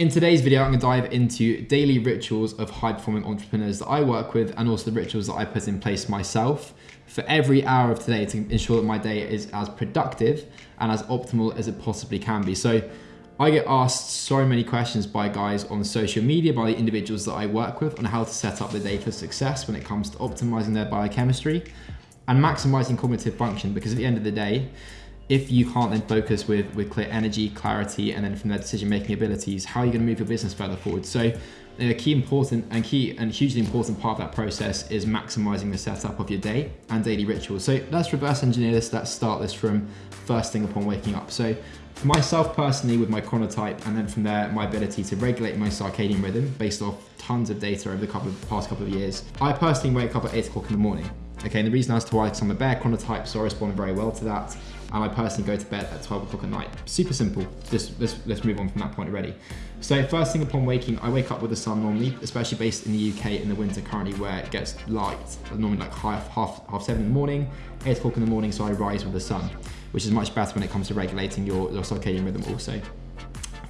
In today's video, I'm gonna dive into daily rituals of high performing entrepreneurs that I work with and also the rituals that I put in place myself for every hour of today to ensure that my day is as productive and as optimal as it possibly can be. So I get asked so many questions by guys on social media, by the individuals that I work with on how to set up the day for success when it comes to optimizing their biochemistry and maximizing cognitive function because at the end of the day, if you can't then focus with, with clear energy, clarity, and then from their decision-making abilities, how are you gonna move your business further forward? So a key important and key and hugely important part of that process is maximizing the setup of your day and daily rituals. So let's reverse engineer this. Let's start this from first thing upon waking up. So for myself personally with my chronotype and then from there my ability to regulate my circadian rhythm based off tons of data over the couple of, past couple of years, I personally wake up at eight o'clock in the morning. Okay, and the reason as to why, because I'm a bear chronotype, so I respond very well to that and I personally go to bed at 12 o'clock at night. Super simple. Just let's, let's move on from that point already. So first thing upon waking, I wake up with the sun normally, especially based in the UK in the winter currently where it gets light, normally like half, half, half seven in the morning, eight o'clock in the morning, so I rise with the sun, which is much better when it comes to regulating your, your circadian rhythm also.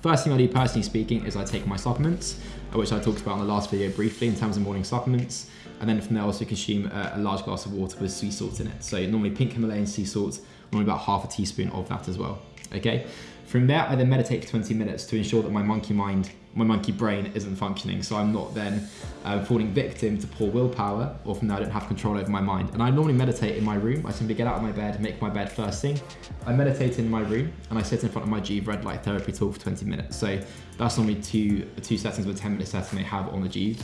First thing I do personally speaking is I take my supplements, uh, which I talked about in the last video briefly in terms of morning supplements. And then from there I also consume a, a large glass of water with sea salt in it. So normally pink Himalayan sea salt, normally about half a teaspoon of that as well, okay? From there, I then meditate for 20 minutes to ensure that my monkey mind, my monkey brain isn't functioning. So I'm not then uh, falling victim to poor willpower, or from there I don't have control over my mind. And I normally meditate in my room. I simply get out of my bed, make my bed first thing. I meditate in my room, and I sit in front of my Joovv red light therapy tool for 20 minutes. So that's normally two, two settings with a 10 minute setting they have on the Joovv.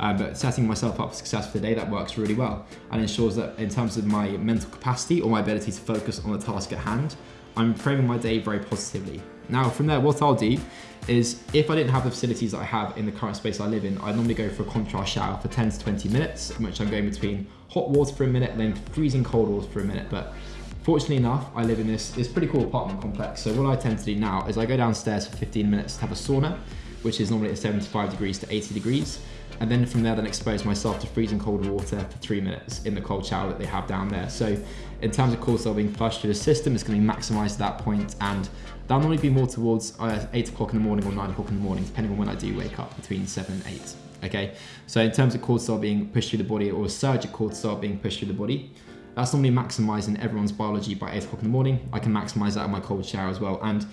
Uh, but setting myself up for success for the day, that works really well and ensures that in terms of my mental capacity or my ability to focus on the task at hand, I'm framing my day very positively. Now from there, what I'll do is if I didn't have the facilities that I have in the current space I live in, I normally go for a contrast shower for 10 to 20 minutes, in which I'm going between hot water for a minute, then freezing cold water for a minute. But fortunately enough, I live in this, this pretty cool apartment complex. So what I tend to do now is I go downstairs for 15 minutes to have a sauna, which is normally at 75 degrees to 80 degrees and then from there then expose myself to freezing cold water for three minutes in the cold shower that they have down there. So in terms of cortisol being flushed through the system, it's going to be maximized at that point and that'll normally be more towards uh, 8 o'clock in the morning or 9 o'clock in the morning, depending on when I do wake up, between 7 and 8. Okay, so in terms of cortisol being pushed through the body or a surge of cortisol being pushed through the body, that's normally maximizing everyone's biology by 8 o'clock in the morning. I can maximize that in my cold shower as well. And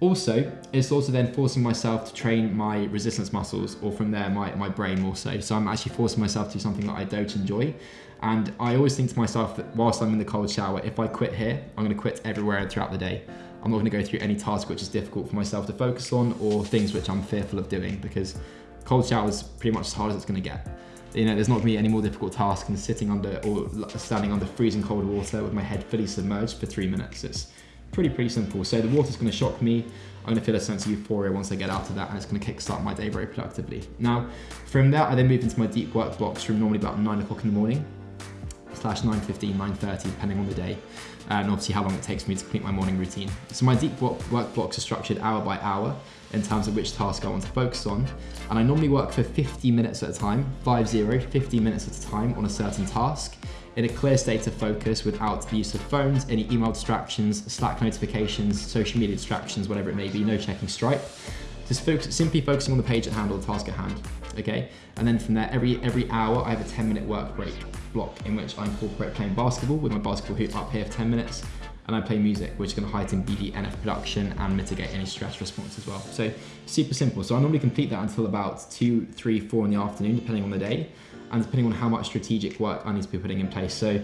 also, it's also then forcing myself to train my resistance muscles or from there my, my brain more so. So I'm actually forcing myself to do something that I don't enjoy. And I always think to myself that whilst I'm in the cold shower, if I quit here, I'm gonna quit everywhere throughout the day. I'm not gonna go through any task which is difficult for myself to focus on or things which I'm fearful of doing because cold shower is pretty much as hard as it's gonna get. You know, there's not gonna be any more difficult task than sitting under or standing under freezing cold water with my head fully submerged for three minutes. It's, pretty, pretty simple. So the water's gonna shock me. I'm gonna feel a sense of euphoria once I get out of that and it's gonna kickstart my day very productively. Now, from there, I then move into my deep work blocks from normally about nine o'clock in the morning slash 9.15, 9.30, depending on the day, and obviously how long it takes me to complete my morning routine. So my deep work blocks are structured hour by hour in terms of which task I want to focus on. And I normally work for 50 minutes at a time, 5-0, 50 minutes at a time on a certain task in a clear state of focus without the use of phones, any email distractions, Slack notifications, social media distractions, whatever it may be, no checking Stripe. Just focus, simply focusing on the page at hand or the task at hand, okay? And then from there, every, every hour, I have a 10 minute work break block in which I incorporate playing basketball with my basketball hoop up here for 10 minutes, and I play music, which is gonna heighten BDNF production and mitigate any stress response as well. So super simple. So I normally complete that until about two, three, four in the afternoon, depending on the day and depending on how much strategic work I need to be putting in place. So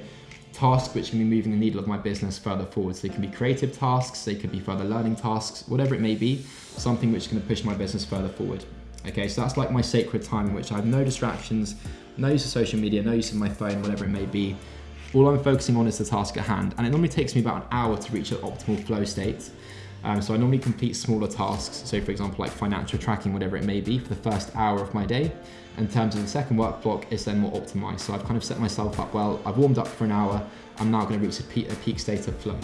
tasks which can be moving the needle of my business further forward. So they can be creative tasks, they could be further learning tasks, whatever it may be, something which is gonna push my business further forward. Okay, so that's like my sacred time in which I have no distractions, no use of social media, no use of my phone, whatever it may be. All I'm focusing on is the task at hand. And it normally takes me about an hour to reach an optimal flow state. Um, so I normally complete smaller tasks. So for example, like financial tracking, whatever it may be for the first hour of my day. In terms of the second work block, it's then more optimized. So I've kind of set myself up well. I've warmed up for an hour. I'm now going to reach a peak, a peak state of flow.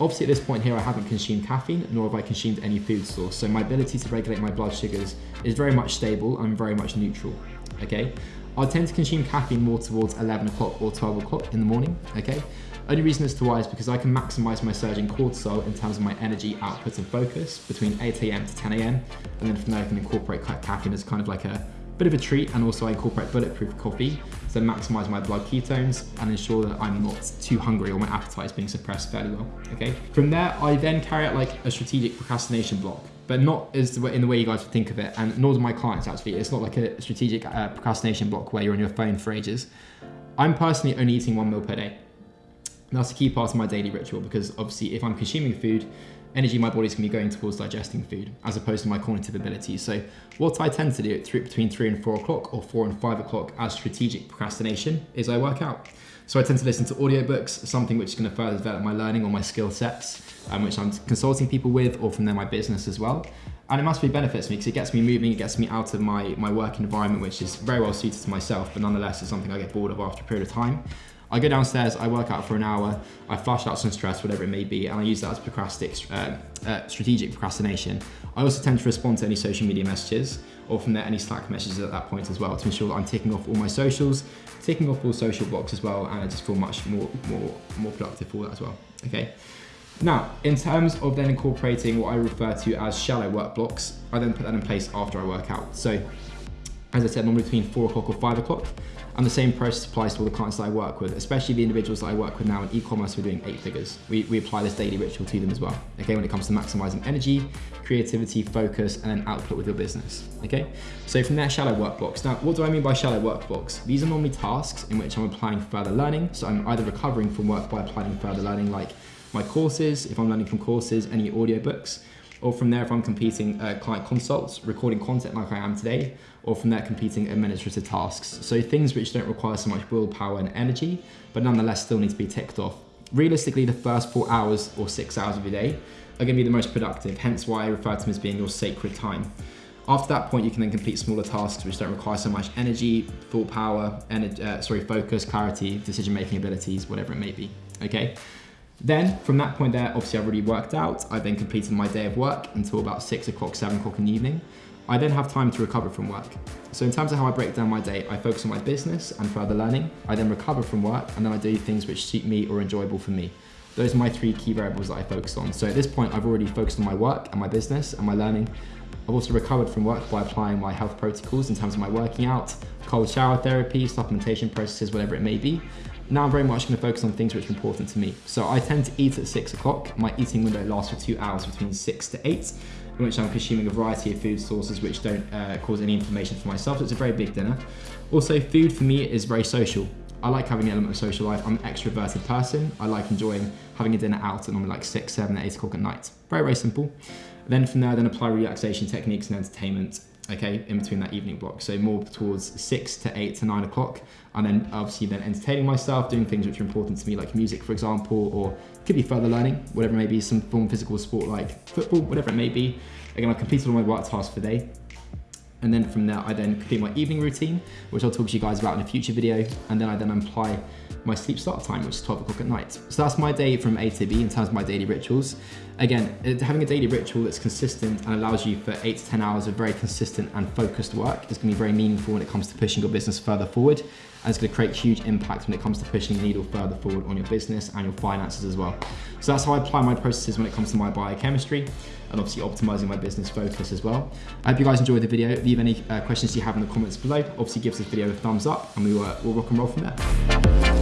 Obviously at this point here, I haven't consumed caffeine, nor have I consumed any food source. So my ability to regulate my blood sugars is very much stable and very much neutral, okay? I tend to consume caffeine more towards 11 o'clock or 12 o'clock in the morning, okay? Only reason as to why is because I can maximize my surging cortisol in terms of my energy output and focus between 8 a.m. to 10 a.m. And then from there I can incorporate caffeine as kind of like a bit of a treat and also I incorporate bulletproof coffee to maximize my blood ketones and ensure that I'm not too hungry or my appetite is being suppressed fairly well, okay? From there, I then carry out like a strategic procrastination block, but not as the way, in the way you guys would think of it, and nor do my clients actually. It's not like a strategic uh, procrastination block where you're on your phone for ages. I'm personally only eating one meal per day. And that's a key part of my daily ritual because obviously if I'm consuming food, energy my body is going to be going towards digesting food as opposed to my cognitive abilities. So what I tend to do between three and four o'clock or four and five o'clock as strategic procrastination is I work out. So I tend to listen to audiobooks, something which is going to further develop my learning or my skill sets, um, which I'm consulting people with or from there my business as well. And it must be benefits me because it gets me moving, it gets me out of my, my work environment, which is very well suited to myself, but nonetheless it's something I get bored of after a period of time. I go downstairs, I work out for an hour, I flush out some stress, whatever it may be, and I use that as procrastic, uh, uh, strategic procrastination. I also tend to respond to any social media messages or from there any Slack messages at that point as well to ensure that I'm ticking off all my socials, ticking off all social blocks as well, and I just feel much more, more, more productive for that as well. Okay. Now, in terms of then incorporating what I refer to as shallow work blocks, I then put that in place after I work out. So, as I said, normally between four o'clock or five o'clock, and the same process applies to all the clients that I work with, especially the individuals that I work with now in e-commerce we are doing eight figures. We, we apply this daily ritual to them as well, okay, when it comes to maximizing energy, creativity, focus, and then output with your business, okay? So from there, shallow work blocks. Now, what do I mean by shallow work blocks? These are normally tasks in which I'm applying further learning. So I'm either recovering from work by applying further learning, like my courses, if I'm learning from courses, any audiobooks, or from there if I'm competing client consults, recording content like I am today, or from there competing administrative tasks. So things which don't require so much willpower and energy, but nonetheless still need to be ticked off. Realistically, the first four hours or six hours of your day are gonna be the most productive, hence why I refer to them as being your sacred time. After that point, you can then complete smaller tasks which don't require so much energy, full power, energy, uh, sorry, focus, clarity, decision-making abilities, whatever it may be, okay? Then from that point there, obviously I've already worked out. I then completed my day of work until about six o'clock, seven o'clock in the evening. I then have time to recover from work. So in terms of how I break down my day, I focus on my business and further learning. I then recover from work and then I do things which suit me or enjoyable for me. Those are my three key variables that I focus on. So at this point, I've already focused on my work and my business and my learning. I've also recovered from work by applying my health protocols in terms of my working out, cold shower therapy, supplementation processes, whatever it may be. Now I'm very much going to focus on things which are important to me. So I tend to eat at six o'clock. My eating window lasts for two hours between six to eight, in which I'm consuming a variety of food sources which don't uh, cause any inflammation for myself. So it's a very big dinner. Also, food for me is very social. I like having an element of social life. I'm an extroverted person. I like enjoying having a dinner out at normally like six, seven, eight o'clock at night. Very, very simple. Then from there, then apply relaxation techniques and entertainment okay, in between that evening block. So more towards six to eight to nine o'clock. And then obviously then entertaining myself, doing things which are important to me, like music, for example, or could be further learning, whatever it may be, some form of physical sport like football, whatever it may be. Again, I've completed all my work tasks for the day. And then from there, I then complete my evening routine, which I'll talk to you guys about in a future video. And then I then apply my sleep start time, which is 12 o'clock at night. So that's my day from A to B in terms of my daily rituals. Again, having a daily ritual that's consistent and allows you for eight to 10 hours of very consistent and focused work is gonna be very meaningful when it comes to pushing your business further forward. And it's gonna create huge impact when it comes to pushing the needle further forward on your business and your finances as well. So that's how I apply my processes when it comes to my biochemistry and obviously optimizing my business focus as well. I hope you guys enjoyed the video. Leave any uh, questions you have in the comments below. Obviously give this video a thumbs up and we will, uh, we'll rock and roll from there.